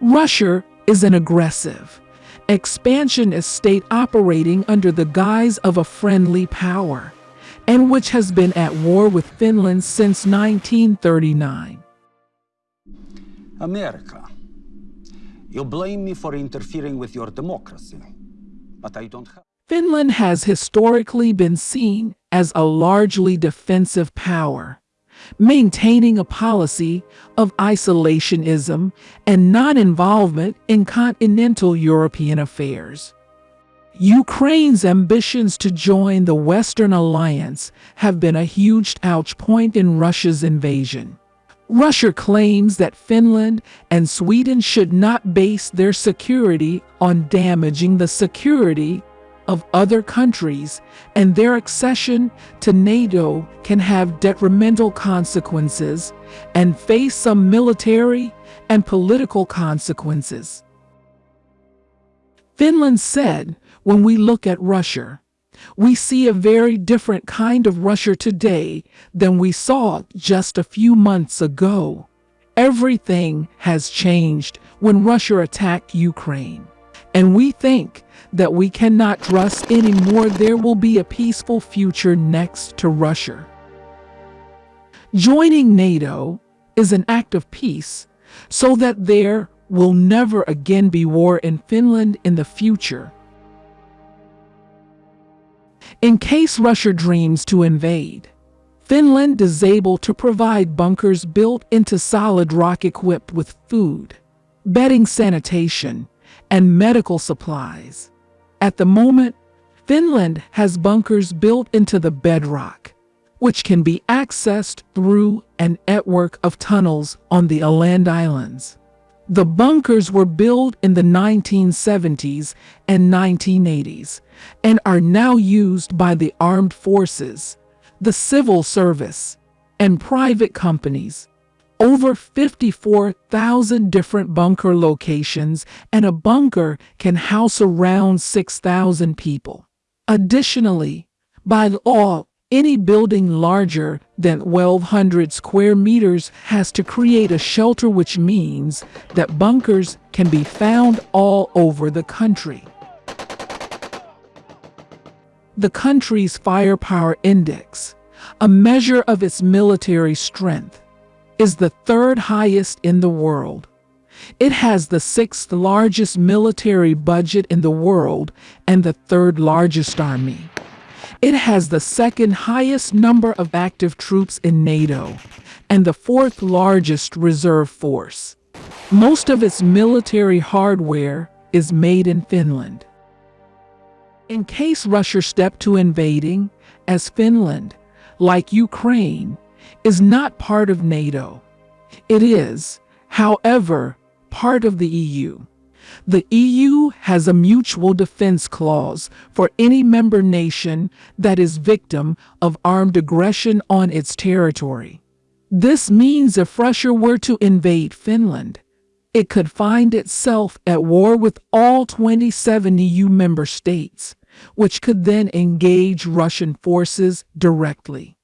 Russia is an aggressive, expansionist state operating under the guise of a friendly power, and which has been at war with Finland since 1939. America. You blame me for interfering with your democracy, but I don't have. Finland has historically been seen as a largely defensive power, maintaining a policy of isolationism and non-involvement in continental European affairs. Ukraine's ambitions to join the Western Alliance have been a huge touch point in Russia's invasion. Russia claims that Finland and Sweden should not base their security on damaging the security of other countries, and their accession to NATO can have detrimental consequences and face some military and political consequences. Finland said, when we look at Russia, we see a very different kind of Russia today than we saw just a few months ago. Everything has changed when Russia attacked Ukraine. And we think that we cannot trust anymore there will be a peaceful future next to Russia. Joining NATO is an act of peace so that there will never again be war in Finland in the future. In case Russia dreams to invade, Finland is able to provide bunkers built into solid rock equipped with food, bedding sanitation, and medical supplies. At the moment, Finland has bunkers built into the bedrock, which can be accessed through an network of tunnels on the Åland Islands. The bunkers were built in the 1970s and 1980s and are now used by the armed forces, the civil service, and private companies. Over 54,000 different bunker locations and a bunker can house around 6,000 people. Additionally, by law, any building larger than 1,200 square meters has to create a shelter which means that bunkers can be found all over the country. The country's firepower index, a measure of its military strength, is the third highest in the world. It has the sixth largest military budget in the world and the third largest army. It has the second highest number of active troops in NATO and the fourth largest reserve force. Most of its military hardware is made in Finland. In case Russia stepped to invading, as Finland, like Ukraine, is not part of NATO. It is, however, part of the EU. The EU has a mutual defense clause for any member nation that is victim of armed aggression on its territory. This means if Russia were to invade Finland, it could find itself at war with all 27 EU member states, which could then engage Russian forces directly.